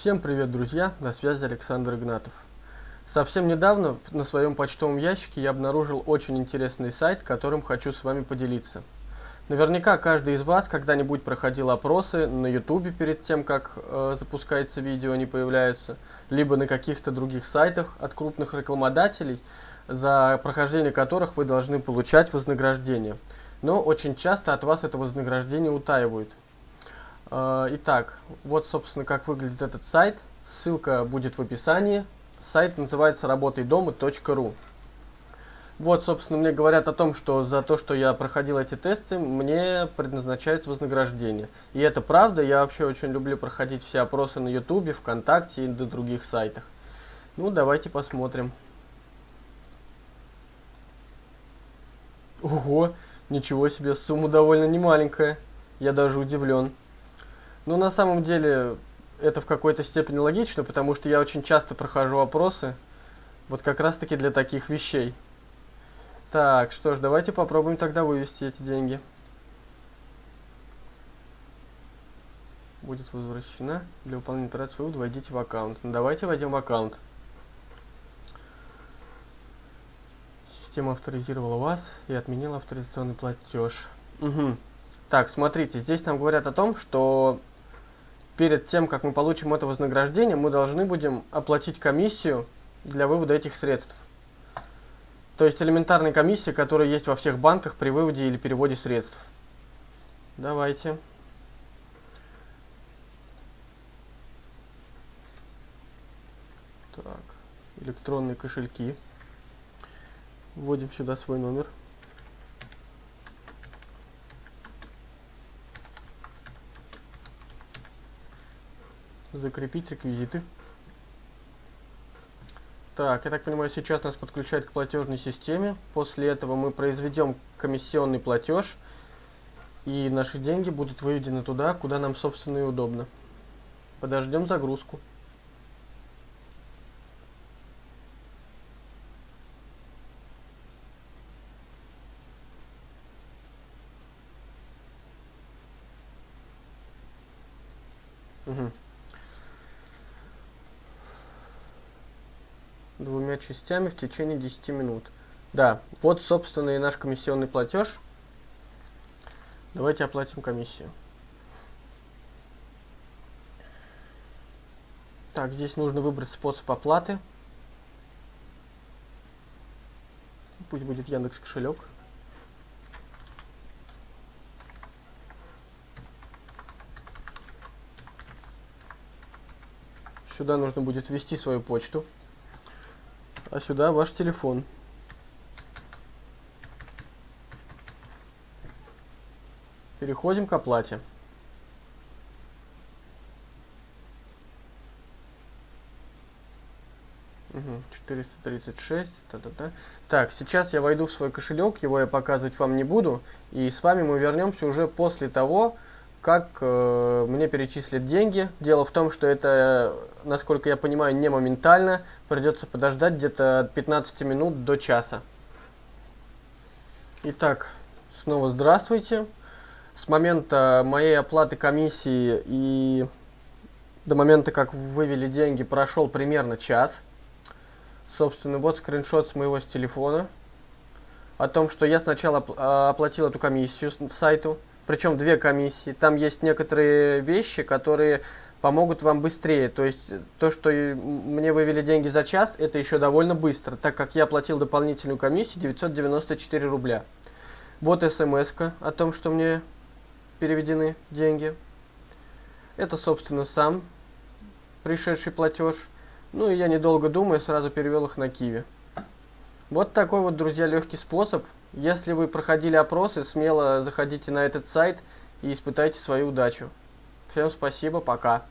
Всем привет, друзья! На связи Александр Игнатов. Совсем недавно на своем почтовом ящике я обнаружил очень интересный сайт, которым хочу с вами поделиться. Наверняка каждый из вас когда-нибудь проходил опросы на YouTube перед тем, как э, запускается видео, они появляются, либо на каких-то других сайтах от крупных рекламодателей, за прохождение которых вы должны получать вознаграждение. Но очень часто от вас это вознаграждение утаивают. Э, итак, вот, собственно, как выглядит этот сайт. Ссылка будет в описании. Сайт называется работайдома.ру. Вот, собственно, мне говорят о том, что за то, что я проходил эти тесты, мне предназначается вознаграждение. И это правда, я вообще очень люблю проходить все опросы на Ютубе, ВКонтакте и на других сайтах. Ну, давайте посмотрим. Ого, ничего себе, сумма довольно немаленькая. Я даже удивлен. Ну, на самом деле, это в какой-то степени логично, потому что я очень часто прохожу опросы, вот как раз-таки для таких вещей. Так, что ж, давайте попробуем тогда вывести эти деньги. Будет возвращена. Для выполнения операции вывода войдите в аккаунт. Ну, давайте войдем в аккаунт. Система авторизировала вас и отменила авторизационный платеж. Угу. Так, смотрите, здесь нам говорят о том, что перед тем, как мы получим это вознаграждение, мы должны будем оплатить комиссию для вывода этих средств. То есть элементарная комиссия, которая есть во всех банках при выводе или переводе средств. Давайте. Так, электронные кошельки. Вводим сюда свой номер. Закрепить реквизиты. Так, я так понимаю, сейчас нас подключают к платежной системе. После этого мы произведем комиссионный платеж. И наши деньги будут выведены туда, куда нам, собственно, и удобно. Подождем загрузку. Угу. Двумя частями в течение 10 минут. Да, вот, собственно, и наш комиссионный платеж. Давайте оплатим комиссию. Так, здесь нужно выбрать способ оплаты. Пусть будет Яндекс кошелек. Сюда нужно будет ввести свою почту а сюда ваш телефон. Переходим к оплате. Угу, 436, та -та -та. Так, сейчас я войду в свой кошелек, его я показывать вам не буду, и с вами мы вернемся уже после того, как э, мне перечислят деньги. Дело в том, что это, насколько я понимаю, не моментально. Придется подождать где-то от 15 минут до часа. Итак, снова здравствуйте. С момента моей оплаты комиссии и до момента, как вывели деньги, прошел примерно час. Собственно, вот скриншот с моего с телефона. О том, что я сначала оплатил эту комиссию сайту причем две комиссии. Там есть некоторые вещи, которые помогут вам быстрее. То есть то, что мне вывели деньги за час, это еще довольно быстро, так как я платил дополнительную комиссию 994 рубля. Вот смс о том, что мне переведены деньги. Это, собственно, сам пришедший платеж. Ну и я, недолго думая, сразу перевел их на Киви. Вот такой вот, друзья, легкий способ если вы проходили опросы, смело заходите на этот сайт и испытайте свою удачу. Всем спасибо, пока.